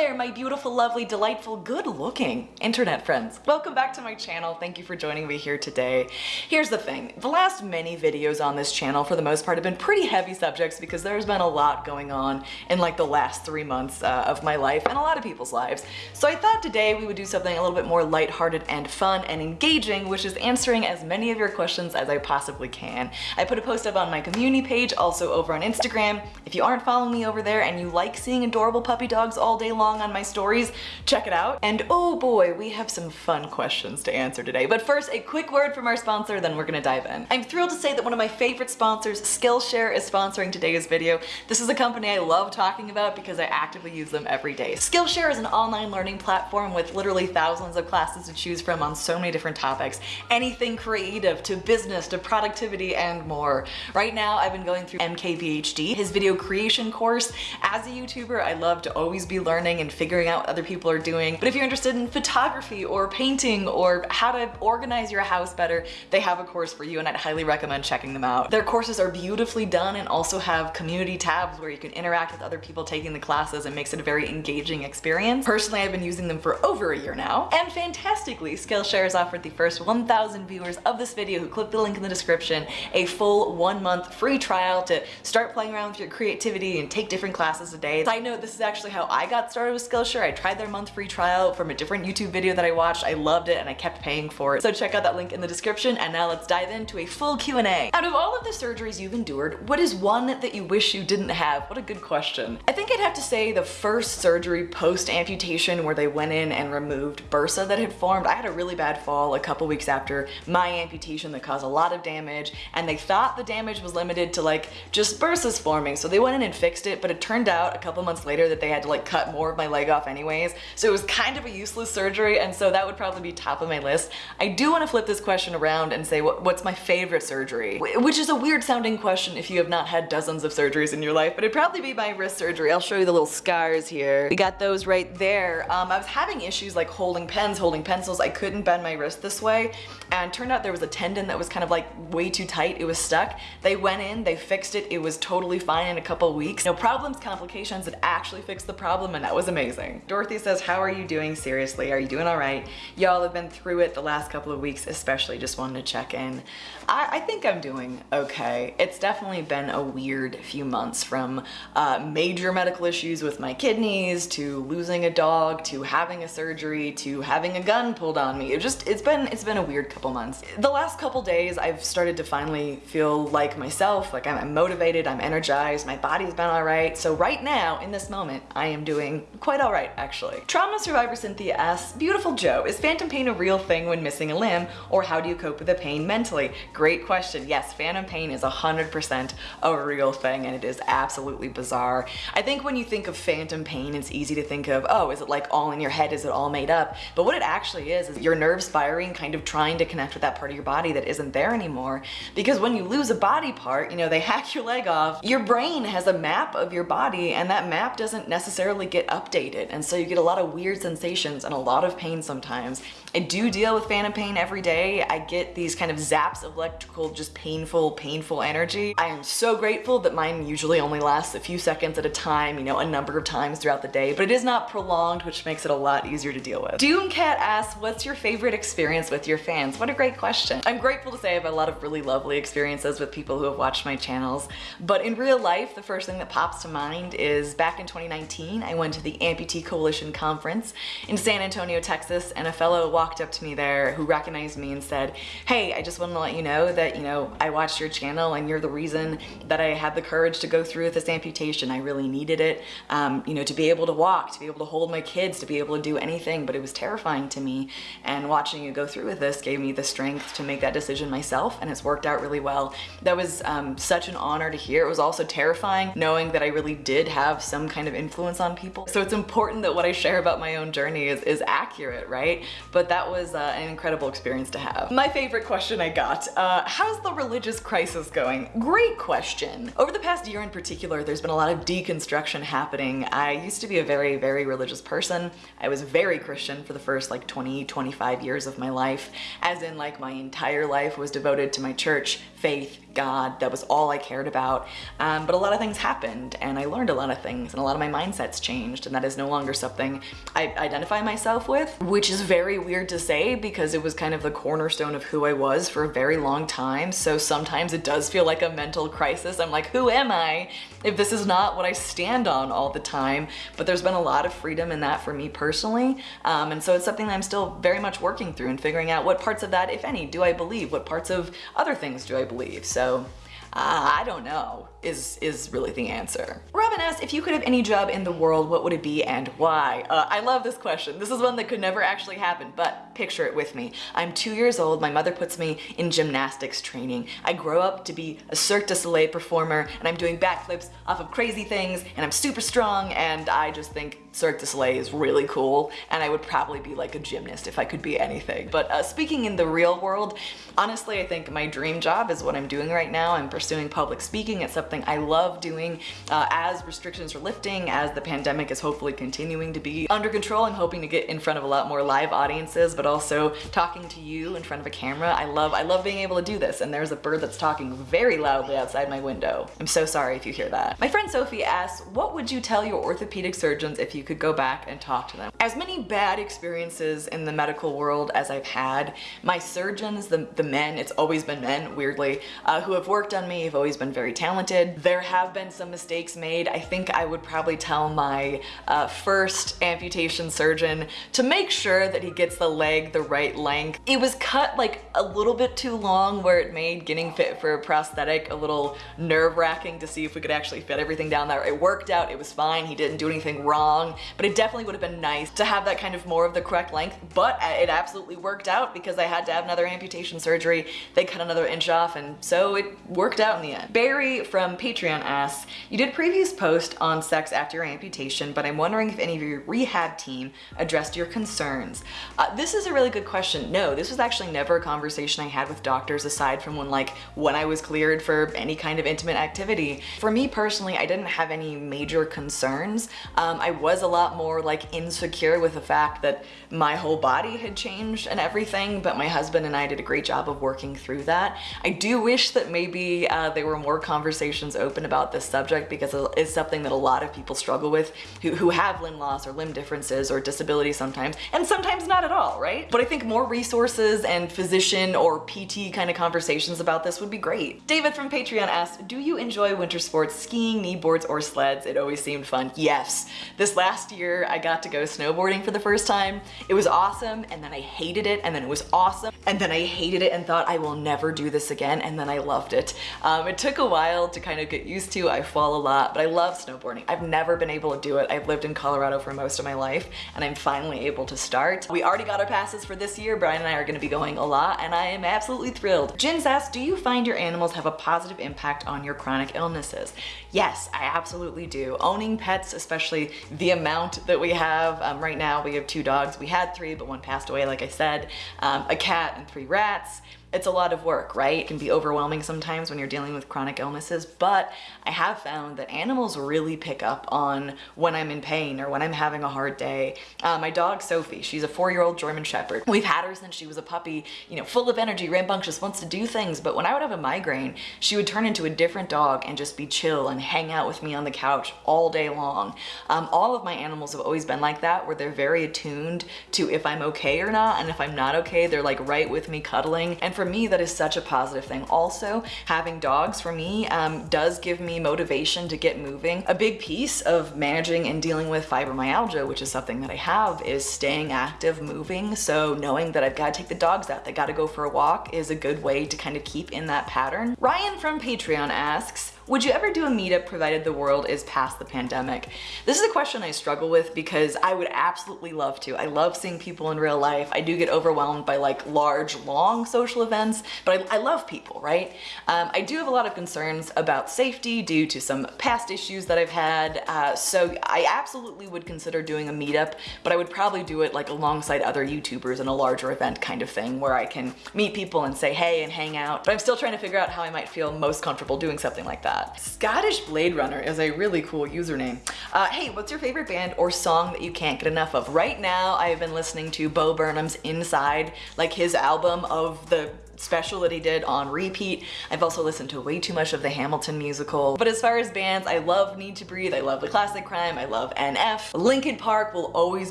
there, my beautiful, lovely, delightful, good-looking internet friends. Welcome back to my channel. Thank you for joining me here today. Here's the thing. The last many videos on this channel, for the most part, have been pretty heavy subjects because there's been a lot going on in like the last three months uh, of my life and a lot of people's lives. So I thought today we would do something a little bit more lighthearted and fun and engaging, which is answering as many of your questions as I possibly can. I put a post up on my community page, also over on Instagram. If you aren't following me over there and you like seeing adorable puppy dogs all day long on my stories, check it out. And oh boy, we have some fun questions to answer today. But first, a quick word from our sponsor, then we're gonna dive in. I'm thrilled to say that one of my favorite sponsors, Skillshare, is sponsoring today's video. This is a company I love talking about because I actively use them every day. Skillshare is an online learning platform with literally thousands of classes to choose from on so many different topics. Anything creative to business to productivity and more. Right now, I've been going through MKBHD, his video creation course. As a YouTuber, I love to always be learning and figuring out what other people are doing. But if you're interested in photography or painting or how to organize your house better, they have a course for you and I'd highly recommend checking them out. Their courses are beautifully done and also have community tabs where you can interact with other people taking the classes and makes it a very engaging experience. Personally, I've been using them for over a year now. And fantastically, Skillshare has offered the first 1,000 viewers of this video who click the link in the description a full one month free trial to start playing around with your creativity and take different classes a day. Side note, this is actually how I got started with Skillshare. I tried their month free trial from a different YouTube video that I watched. I loved it and I kept paying for it. So check out that link in the description and now let's dive into a full Q&A. Out of all of the surgeries you've endured, what is one that you wish you didn't have? What a good question. I think I'd have to say the first surgery post amputation where they went in and removed bursa that had formed. I had a really bad fall a couple weeks after my amputation that caused a lot of damage and they thought the damage was limited to like just bursas forming. So they went in and fixed it, but it turned out a couple months later that they had to like cut more of my leg off anyways. So it was kind of a useless surgery. And so that would probably be top of my list. I do want to flip this question around and say, what, what's my favorite surgery? Which is a weird sounding question if you have not had dozens of surgeries in your life, but it'd probably be my wrist surgery. I'll show you the little scars here. We got those right there. Um, I was having issues like holding pens, holding pencils. I couldn't bend my wrist this way. And turned out there was a tendon that was kind of like way too tight. It was stuck. They went in, they fixed it. It was totally fine in a couple weeks. No problems, complications. It actually fixed the problem and that was amazing. Dorothy says, how are you doing? Seriously, are you doing all right? Y'all have been through it the last couple of weeks, especially just wanted to check in. I, I think I'm doing okay. It's definitely been a weird few months from uh, major medical issues with my kidneys to losing a dog to having a surgery to having a gun pulled on me. It just, it's been, it's been a weird couple months. The last couple days I've started to finally feel like myself, like I'm, I'm motivated, I'm energized, my body's been all right. So right now, in this moment, I am doing quite all right, actually. Trauma survivor Cynthia asks, Beautiful Joe, is phantom pain a real thing when missing a limb, or how do you cope with the pain mentally? Great question. Yes, phantom pain is 100% a real thing, and it is absolutely bizarre. I think when you think of phantom pain, it's easy to think of, oh, is it like all in your head? Is it all made up? But what it actually is, is your nerves firing, kind of trying to connect with that part of your body that isn't there anymore. Because when you lose a body part, you know, they hack your leg off, your brain has a map of your body, and that map doesn't necessarily get updated. And so you get a lot of weird sensations and a lot of pain sometimes. I do deal with phantom pain every day. I get these kind of zaps of electrical, just painful, painful energy. I am so grateful that mine usually only lasts a few seconds at a time, you know, a number of times throughout the day, but it is not prolonged, which makes it a lot easier to deal with. Doomcat asks, what's your favorite experience with your fans? What a great question. I'm grateful to say I have a lot of really lovely experiences with people who have watched my channels, but in real life, the first thing that pops to mind is back in 2019, I went to the Amputee Coalition Conference in San Antonio, Texas, and a fellow walked up to me there who recognized me and said, hey, I just want to let you know that, you know, I watched your channel and you're the reason that I had the courage to go through with this amputation. I really needed it, um, you know, to be able to walk, to be able to hold my kids, to be able to do anything, but it was terrifying to me. And watching you go through with this gave me the strength to make that decision myself and it's worked out really well. That was um, such an honor to hear. It was also terrifying knowing that I really did have some kind of influence on people. So it's important that what I share about my own journey is, is accurate, right? But that was uh, an incredible experience to have. My favorite question I got, uh, how's the religious crisis going? Great question. Over the past year in particular, there's been a lot of deconstruction happening. I used to be a very, very religious person. I was very Christian for the first like 20, 25 years of my life, as in like my entire life was devoted to my church, faith, God, that was all I cared about. Um, but a lot of things happened and I learned a lot of things and a lot of my mindsets changed and that is no longer something I identify myself with, which is very weird to say because it was kind of the cornerstone of who I was for a very long time. So sometimes it does feel like a mental crisis. I'm like, who am I if this is not what I stand on all the time? But there's been a lot of freedom in that for me personally. Um, and so it's something that I'm still very much working through and figuring out what parts of that, if any, do I believe? What parts of other things do I believe? So uh, I don't know is, is really the answer. Robin asked, if you could have any job in the world, what would it be and why? Uh, I love this question. This is one that could never actually happen, but picture it with me. I'm two years old, my mother puts me in gymnastics training. I grow up to be a Cirque du Soleil performer and I'm doing backflips off of crazy things and I'm super strong and I just think Cirque du Soleil is really cool and I would probably be like a gymnast if I could be anything. But uh, speaking in the real world, honestly I think my dream job is what I'm doing right now. I'm pursuing public speaking. It's something I love doing uh, as restrictions are lifting, as the pandemic is hopefully continuing to be under control. I'm hoping to get in front of a lot more live audiences, but also talking to you in front of a camera. I love, I love being able to do this. And there's a bird that's talking very loudly outside my window. I'm so sorry if you hear that. My friend Sophie asks, what would you tell your orthopedic surgeons if you could go back and talk to them? As many bad experiences in the medical world as I've had, my surgeons, the, the men, it's always been men, weirdly, uh, who have worked on me have always been very talented. There have been some mistakes made. I think I would probably tell my uh, first amputation surgeon to make sure that he gets the leg the right length. It was cut like a little bit too long where it made getting fit for a prosthetic a little nerve wracking to see if we could actually fit everything down there. It worked out, it was fine, he didn't do anything wrong, but it definitely would have been nice to have that kind of more of the correct length, but it absolutely worked out because I had to have another amputation surgery. They cut another inch off and so it worked out in the end. Barry from Patreon asks, you did previous post on sex after your amputation, but I'm wondering if any of your rehab team addressed your concerns. Uh, this is a really good question. No, this was actually never a conversation I had with doctors aside from when like when I was cleared for any kind of intimate activity. For me personally, I didn't have any major concerns. Um, I was a lot more like insecure with the fact that my whole body had changed and everything, but my husband and I did a great job of working through that. I do wish that maybe uh, there were more conversations open about this subject because it's something that a lot of people struggle with who, who have limb loss or limb differences or disability sometimes, and sometimes not at all, right? But I think more resources and physician or PT kind of conversations about this would be great. David from Patreon asked, do you enjoy winter sports, skiing, knee boards, or sleds? It always seemed fun. Yes. This last year, I got to go snowboarding for the first time. It was awesome, and then I hated it, and then it was awesome, and then I hated it and thought I will never do this again, and then I loved it. Um, it took a while to kind of get used to. I fall a lot, but I love snowboarding. I've never been able to do it. I've lived in Colorado for most of my life, and I'm finally able to start. We already got our passes for this year. Brian and I are gonna be going a lot, and I am absolutely thrilled. Jins asks, do you find your animals have a positive impact on your chronic illnesses? Yes, I absolutely do. Owning pets, especially the amount that we have, um, right now we have two dogs. We had three, but one passed away, like I said, um, a cat and three rats it's a lot of work, right? It can be overwhelming sometimes when you're dealing with chronic illnesses, but I have found that animals really pick up on when I'm in pain or when I'm having a hard day. Uh, my dog, Sophie, she's a four-year-old German Shepherd. We've had her since she was a puppy, you know, full of energy, rambunctious, wants to do things, but when I would have a migraine, she would turn into a different dog and just be chill and hang out with me on the couch all day long. Um, all of my animals have always been like that, where they're very attuned to if I'm okay or not, and if I'm not okay, they're like right with me cuddling. And for me, that is such a positive thing. Also, having dogs for me um, does give me motivation to get moving. A big piece of managing and dealing with fibromyalgia, which is something that I have, is staying active, moving. So knowing that I've got to take the dogs out, they got to go for a walk is a good way to kind of keep in that pattern. Ryan from Patreon asks, would you ever do a meetup provided the world is past the pandemic? This is a question I struggle with because I would absolutely love to. I love seeing people in real life. I do get overwhelmed by like large, long social events, but I, I love people, right? Um, I do have a lot of concerns about safety due to some past issues that I've had. Uh, so I absolutely would consider doing a meetup, but I would probably do it like alongside other YouTubers in a larger event kind of thing where I can meet people and say hey and hang out. But I'm still trying to figure out how I might feel most comfortable doing something like that that. Scottish Blade Runner is a really cool username. Uh, hey, what's your favorite band or song that you can't get enough of? Right now, I've been listening to Bo Burnham's Inside, like his album of the special that he did on repeat. I've also listened to way too much of the Hamilton musical. But as far as bands, I love Need to Breathe, I love The Classic Crime, I love NF. Linkin Park will always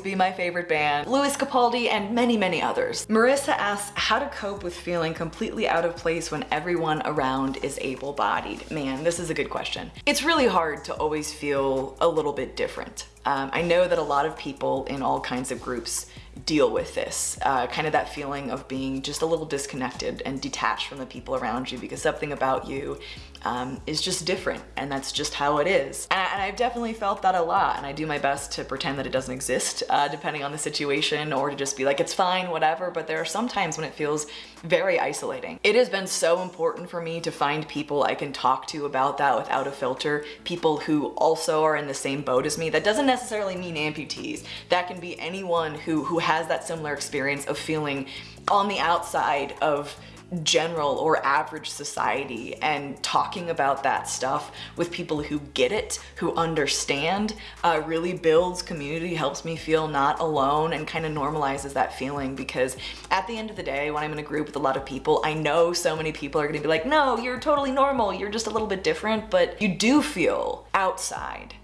be my favorite band, Lewis Capaldi, and many, many others. Marissa asks how to cope with feeling completely out of place when everyone around is able-bodied. Man, this is a good question. It's really hard to always feel a little bit different. Um, I know that a lot of people in all kinds of groups deal with this, uh, kind of that feeling of being just a little disconnected and detached from the people around you because something about you um, is just different and that's just how it is. And, I, have definitely felt that a lot and I do my best to pretend that it doesn't exist uh, depending on the situation or to just be like it's fine whatever but there are some times when it feels very isolating. It has been so important for me to find people I can talk to about that without a filter, people who also are in the same boat as me. That doesn't necessarily mean amputees. That can be anyone who, who has that similar experience of feeling on the outside of general or average society and talking about that stuff with people who get it, who understand, uh, really builds community, helps me feel not alone and kind of normalizes that feeling because at the end of the day, when I'm in a group with a lot of people, I know so many people are gonna be like, no, you're totally normal, you're just a little bit different, but you do feel outside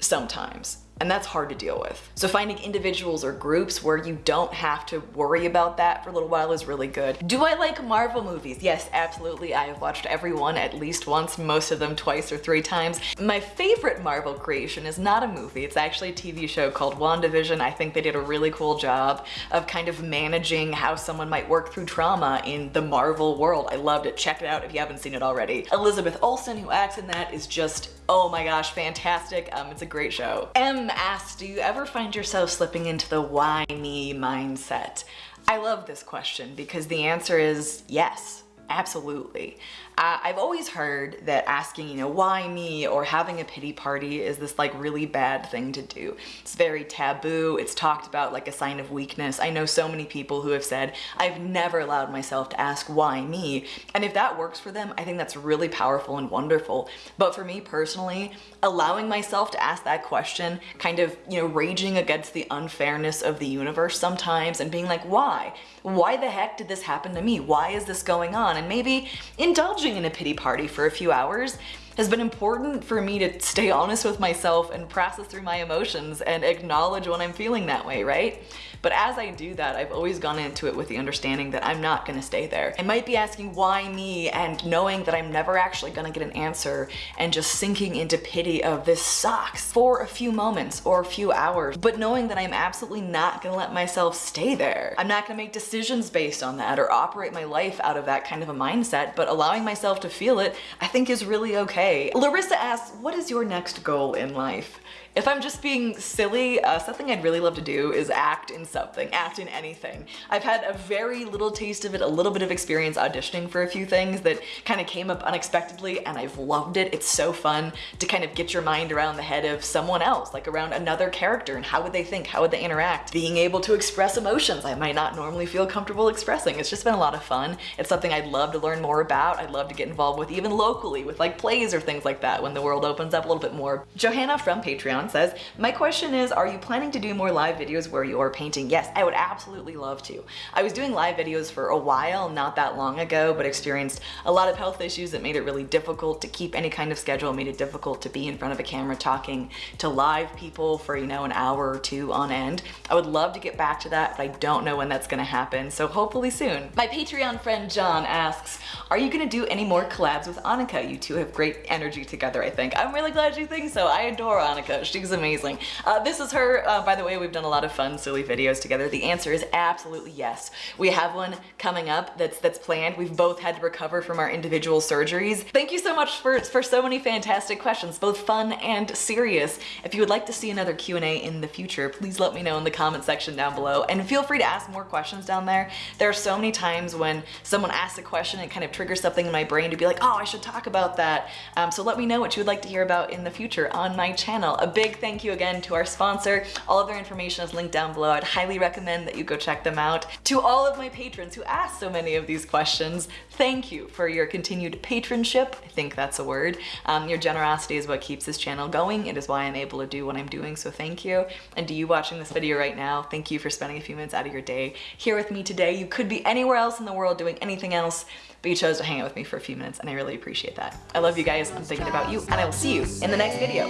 sometimes and that's hard to deal with. So finding individuals or groups where you don't have to worry about that for a little while is really good. Do I like Marvel movies? Yes, absolutely. I have watched every one at least once, most of them twice or three times. My favorite Marvel creation is not a movie. It's actually a TV show called WandaVision. I think they did a really cool job of kind of managing how someone might work through trauma in the Marvel world. I loved it. Check it out if you haven't seen it already. Elizabeth Olsen, who acts in that, is just, oh my gosh, fantastic. Um, it's a great show. M asks, do you ever find yourself slipping into the why me mindset? I love this question because the answer is yes, absolutely. Uh, I've always heard that asking, you know, why me or having a pity party is this like really bad thing to do. It's very taboo. It's talked about like a sign of weakness. I know so many people who have said, I've never allowed myself to ask why me. And if that works for them, I think that's really powerful and wonderful. But for me personally, allowing myself to ask that question, kind of, you know, raging against the unfairness of the universe sometimes and being like, why? Why the heck did this happen to me? Why is this going on? And maybe indulging in a pity party for a few hours has been important for me to stay honest with myself and process through my emotions and acknowledge when I'm feeling that way, right? But as I do that, I've always gone into it with the understanding that I'm not gonna stay there. I might be asking why me and knowing that I'm never actually gonna get an answer and just sinking into pity of this sucks for a few moments or a few hours, but knowing that I'm absolutely not gonna let myself stay there. I'm not gonna make decisions based on that or operate my life out of that kind of a mindset, but allowing myself to feel it, I think is really okay. Larissa asks, what is your next goal in life? If I'm just being silly, uh, something I'd really love to do is act in something, act in anything. I've had a very little taste of it, a little bit of experience auditioning for a few things that kind of came up unexpectedly and I've loved it. It's so fun to kind of get your mind around the head of someone else, like around another character and how would they think, how would they interact, being able to express emotions I might not normally feel comfortable expressing. It's just been a lot of fun. It's something I'd love to learn more about. I'd love to get involved with even locally with like plays or things like that when the world opens up a little bit more. Johanna from Patreon says, my question is, are you planning to do more live videos where you're painting? Yes, I would absolutely love to. I was doing live videos for a while, not that long ago, but experienced a lot of health issues that made it really difficult to keep any kind of schedule, made it difficult to be in front of a camera talking to live people for, you know, an hour or two on end. I would love to get back to that, but I don't know when that's gonna happen, so hopefully soon. My Patreon friend John asks, are you gonna do any more collabs with Annika? You two have great energy together, I think. I'm really glad you think so. I adore Annika. She's amazing. Uh, this is her, uh, by the way, we've done a lot of fun, silly videos together. The answer is absolutely yes. We have one coming up that's that's planned. We've both had to recover from our individual surgeries. Thank you so much for, for so many fantastic questions, both fun and serious. If you would like to see another Q&A in the future, please let me know in the comment section down below and feel free to ask more questions down there. There are so many times when someone asks a question and kind of triggers something in my brain to be like, oh, I should talk about that. Um, so let me know what you would like to hear about in the future on my channel. A big big thank you again to our sponsor. All of their information is linked down below. I'd highly recommend that you go check them out. To all of my patrons who asked so many of these questions, thank you for your continued patronship. I think that's a word. Um, your generosity is what keeps this channel going. It is why I'm able to do what I'm doing, so thank you. And to you watching this video right now, thank you for spending a few minutes out of your day here with me today. You could be anywhere else in the world doing anything else, but you chose to hang out with me for a few minutes and I really appreciate that. I love you guys, I'm thinking about you, and I will see you in the next video.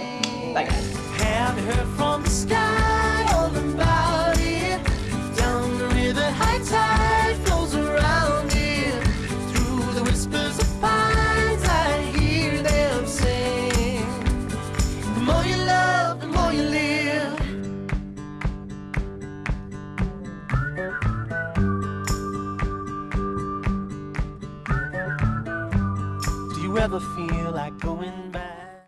Bye guys. Have